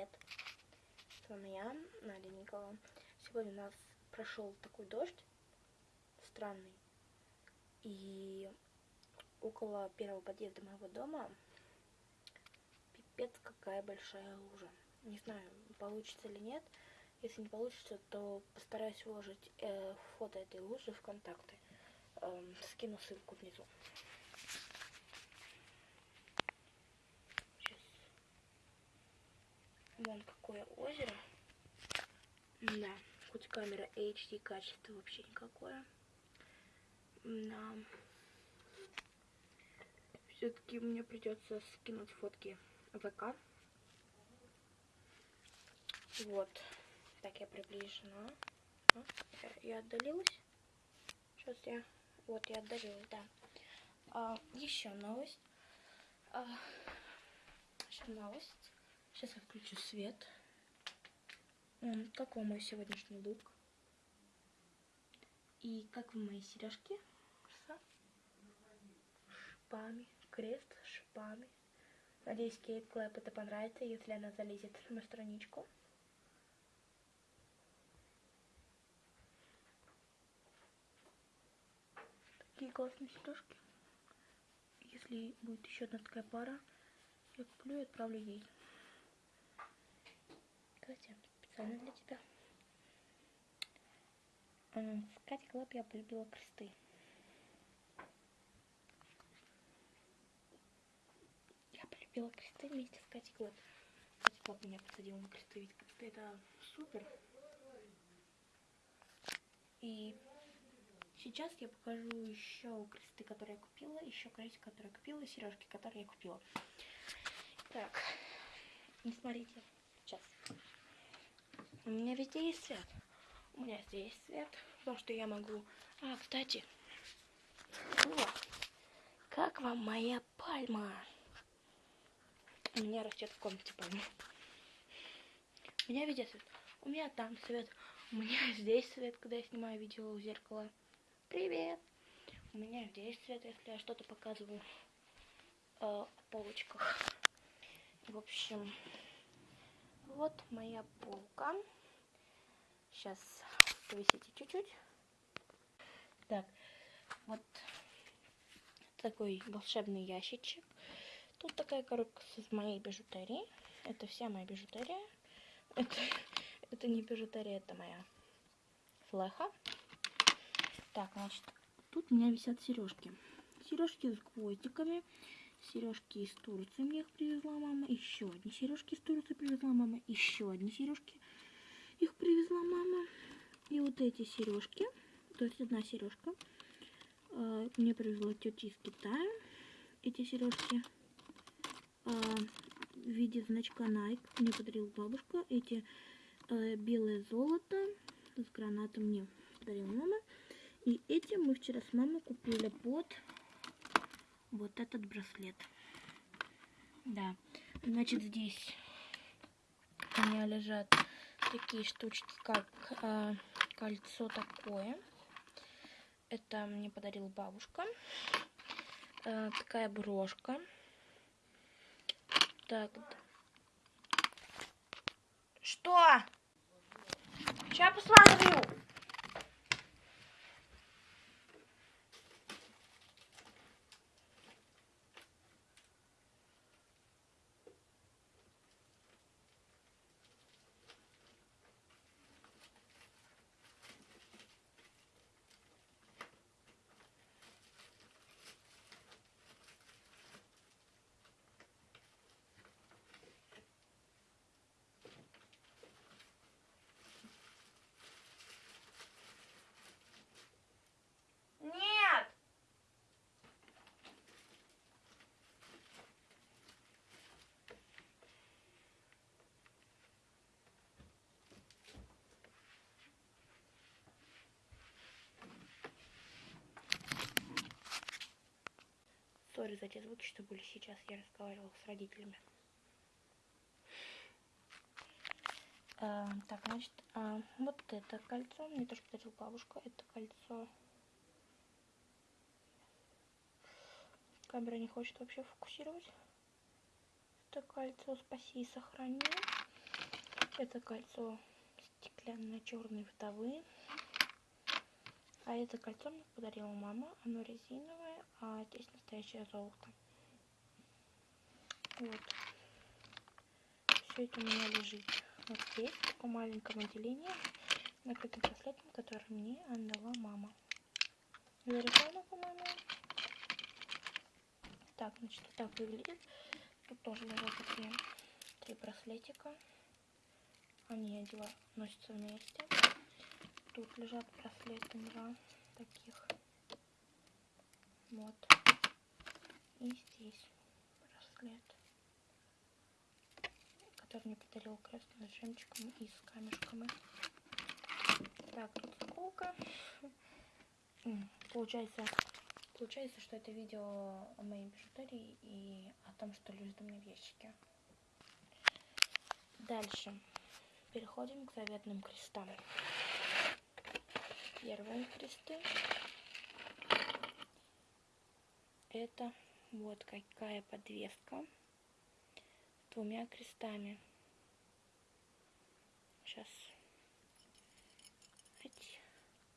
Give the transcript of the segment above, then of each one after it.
привет! С вами я, Надя Никола. Сегодня у нас прошел такой дождь странный. И около первого подъезда моего дома пипец какая большая лужа. Не знаю, получится или нет. Если не получится, то постараюсь выложить э, фото этой лужи в контакты. Э, скину ссылку внизу. Вон какое озеро. Да, хоть камера HD качество вообще никакое. Да. Все-таки мне придется скинуть фотки ВК. Вот. Так, я приближена. А, я, отдалилась. Сейчас я... Вот, я отдалилась, да. А, еще новость. А, еще новость. Сейчас я включу свет. Как вам мой сегодняшний лук? И как вам мои сережки? С шипами. Крест с шипами. Надеюсь, Кейт Клэп это понравится, если она залезет на страничку. Такие классные сережки. Если будет еще одна такая пара, я куплю и отправлю ей. Катя, специально для тебя. В Кате Клэп я полюбила кресты. Я полюбила кресты вместе с Катей Клэп. Катя Клэп меня посадила на кресты, ведь кресты это супер. И сейчас я покажу еще кресты, которые я купила, еще крестик, который я купила, сережки, которые я купила. Так, не смотрите, сейчас. У меня везде есть свет. У меня здесь свет, потому что я могу... А, кстати, о, как вам моя пальма? У меня растет в комнате пальма. У меня везде свет. У меня там свет. У меня здесь свет, когда я снимаю видео у зеркала. Привет! У меня здесь свет, если я что-то показываю э, в полочках. В общем, вот моя полка. Сейчас повесите чуть-чуть. Так, вот такой волшебный ящичек. Тут такая коробка с моей бижутерией. Это вся моя бижутерия. Это, это не бижутерия, это моя флеха. Так, значит, тут у меня висят сережки. Сережки с гвоздиками. Сережки из Турции мне их привезла мама. Еще одни сережки из Турции привезла мама. Еще одни сережки их привезла мама. И вот эти сережки, то есть одна сережка, э, мне привезла тетя из Китая. Эти сережки э, в виде значка Nike мне подарила бабушка. Эти э, белое золото с гранатом мне подарила мама. И эти мы вчера с мамой купили под вот этот браслет. Да, значит здесь у меня лежат такие штучки, как э, кольцо такое. Это мне подарила бабушка. Э, такая брошка. Так. Что? Сейчас посмотрю. Сори за те звуки, что были сейчас. Я разговаривала с родителями. А, так, значит, а, вот это кольцо. Мне тоже подарила бабушка. Это кольцо. Камера не хочет вообще фокусировать. Это кольцо спаси и сохрани. Это кольцо стеклянно-черные вдовы. А это кольцо мне подарила мама. Оно резиновое, а здесь настоящее золото. Вот. Все это у меня лежит вот здесь, в таком маленьком отделении, накрытым браслетом, который мне отдала мама. Зарисовано, по-моему. Так, значит, так выглядит. Тут тоже лежат такие три браслетика. Они одела, носятся вместе. Тут лежат браслеты два таких. Вот. И здесь браслет, который мне подарил крестный с жемчугом и с камешками. Так, тут заколка. Получается, получается, что это видео о моей бижутерии и о том, что лежит у меня в ящике. Дальше. Переходим к заветным крестам. Первые кресты. Это вот какая подвеска с двумя крестами. Сейчас.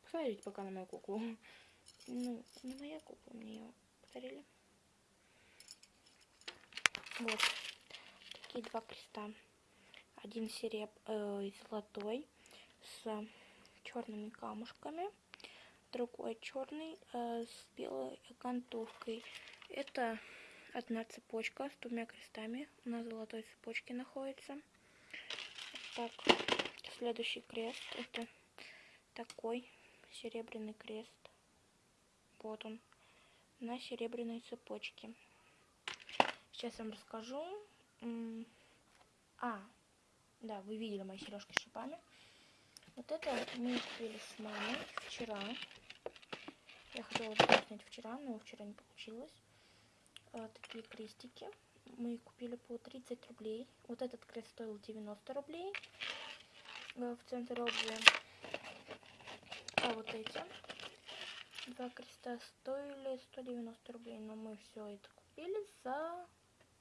Посмотрите пока на мою куклу. Ну, не моя кукла, мне ее подарили. Вот. Такие два креста один сереб э, золотой с черными камушками, другой черный э, с белой окантовкой. Это одна цепочка с двумя крестами на золотой цепочке находится. Так, следующий крест это такой серебряный крест. Вот он на серебряной цепочке. Сейчас вам расскажу. А, да, вы видели мои сережки с шипами. Вот это мы купили с мамой вчера. Я хотела снять вчера, но вчера не получилось. А, такие крестики. Мы купили по 30 рублей. Вот этот крест стоил 90 рублей а, в центре обуви. А вот эти два креста стоили 190 рублей. Но мы все это купили за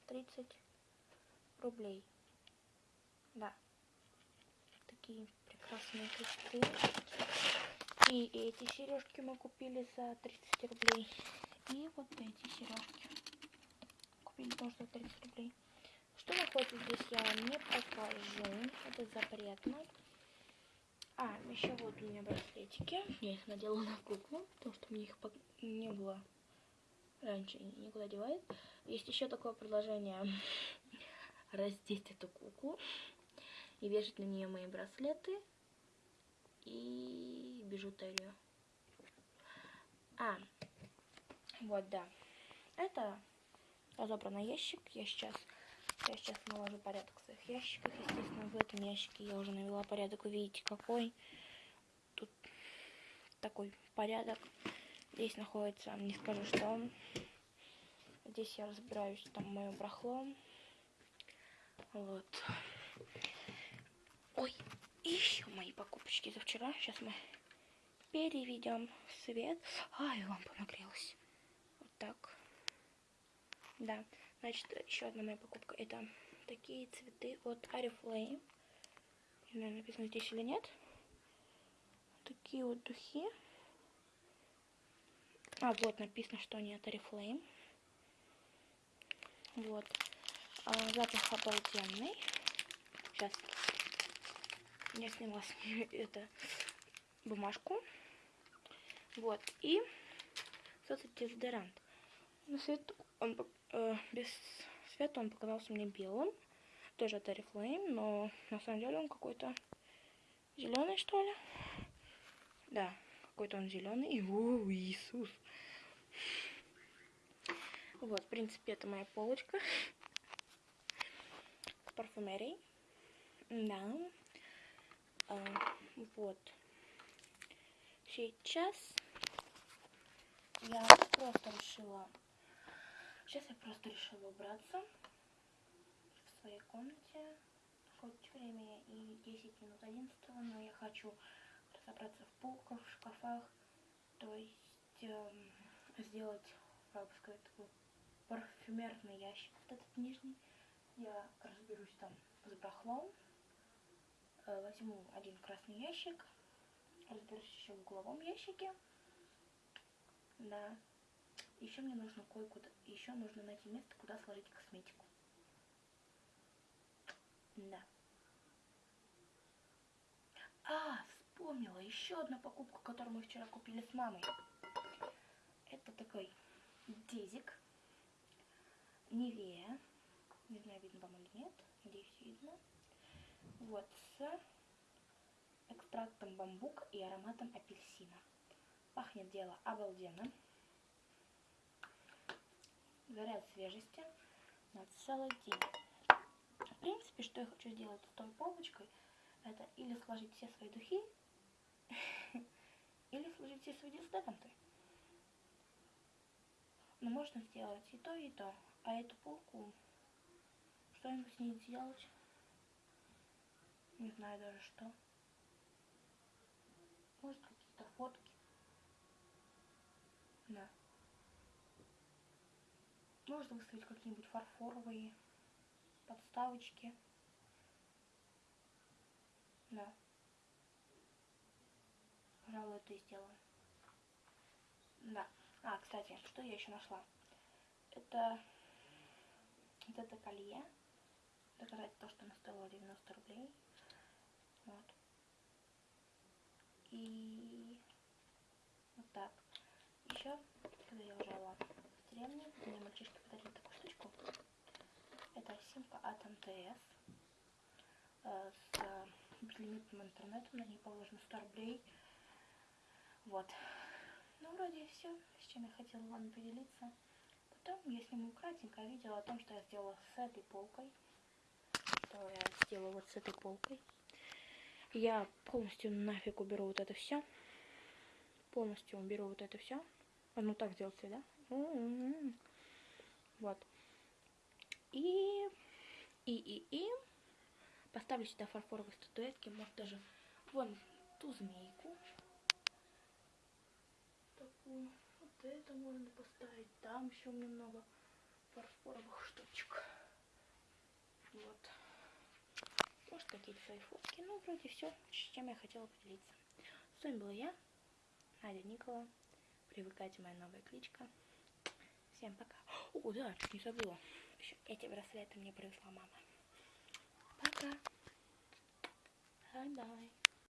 30 рублей. Да. Такие прекрасные кресты. И эти сережки мы купили за 30 рублей. И вот эти сережки. Купили тоже за 30 рублей. Что находится здесь, я не покажу. Это запретно. А, еще вот у меня браслетики. Я их надела на куклу, потому что мне их не было раньше никуда девает. Есть еще такое предложение раздеть эту куклу и вешать на нее мои браслеты и бижутерию. А, вот, да. Это разобранный ящик. Я сейчас, я сейчас наложу порядок в своих ящиках. Естественно, в этом ящике я уже навела порядок. Вы видите, какой тут такой порядок. Здесь находится, не скажу, что Здесь я разбираюсь, там мое брахло. Вот. Ой, еще мои покупочки за вчера. Сейчас мы переведем свет. Ай, лампа нагрелась. Вот так. Да, значит, еще одна моя покупка. Это такие цветы от Арифлейм. Не знаю, написано здесь или нет. Такие вот духи. А, вот написано, что они от Арифлейм. Вот. А, запах обалденный. Сейчас я сняла с нее это бумажку. Вот. И соцдезодорант. На свет он э, без света он показался мне белым. Тоже от Oriflame, но на самом деле он какой-то зеленый, что ли. Да, какой-то он зеленый. О, Иисус. Вот, в принципе, это моя полочка с парфюмерией. Да. А, вот. Сейчас я просто решила... Сейчас я просто решила убраться в своей комнате. Хоть время и 10 минут 11, но я хочу разобраться в полках, в шкафах. То есть эм, сделать, как бы сказать, такой парфюмерный ящик. Вот этот нижний. Я разберусь там с барахлом Э, возьму один красный ящик, разберусь еще в угловом ящике. Да. Еще мне нужно кое-куда, еще нужно найти место, куда сложить косметику. Да. А, вспомнила еще одну покупку, которую мы вчера купили с мамой. Это такой дезик. Невея. Не знаю, видно вам или нет. Надеюсь, видно. Вот, с экстрактом бамбука и ароматом апельсина. Пахнет дело обалденно. Заряд свежести на целый день. В принципе, что я хочу сделать с той полочкой, это или сложить все свои духи, или сложить все свои дезодоранты. Но можно сделать и то, и то. А эту полку, что-нибудь с ней сделать, не знаю даже что. Может какие-то фотки. Да. Можно выставить какие-нибудь фарфоровые подставочки. Да. Пожалуй, это и сделаю. Да. А, кстати, что я еще нашла? Это вот это колье. Доказать то, что оно стоило 90 рублей. Вот. И вот так. Еще, когда я жила в деревне, мне мальчишки подарили такую штучку. Это симка от МТС э, с безлимитным интернетом. На ней положено 100 рублей. Вот. Ну, вроде все, с чем я хотела вам поделиться. Потом я сниму кратенькое видео о том, что я сделала с этой полкой. Что я сделала вот с этой полкой. Я полностью нафиг уберу вот это все. Полностью уберу вот это все. А ну так сделайте, да? Вот. И, и, и, и поставлю сюда фарфоровые статуэтки, может даже вон ту змейку. Такую. Вот это можно поставить. Там еще у меня много фарфоровых штучек. Вот может какие-то свои фотки. Ну, вроде все, с чем я хотела поделиться. С вами была я, Надя Никола. Привыкайте, моя новая кличка. Всем пока. О, да, не забыла. Еще эти браслеты мне привезла мама. Пока. Бай-бай.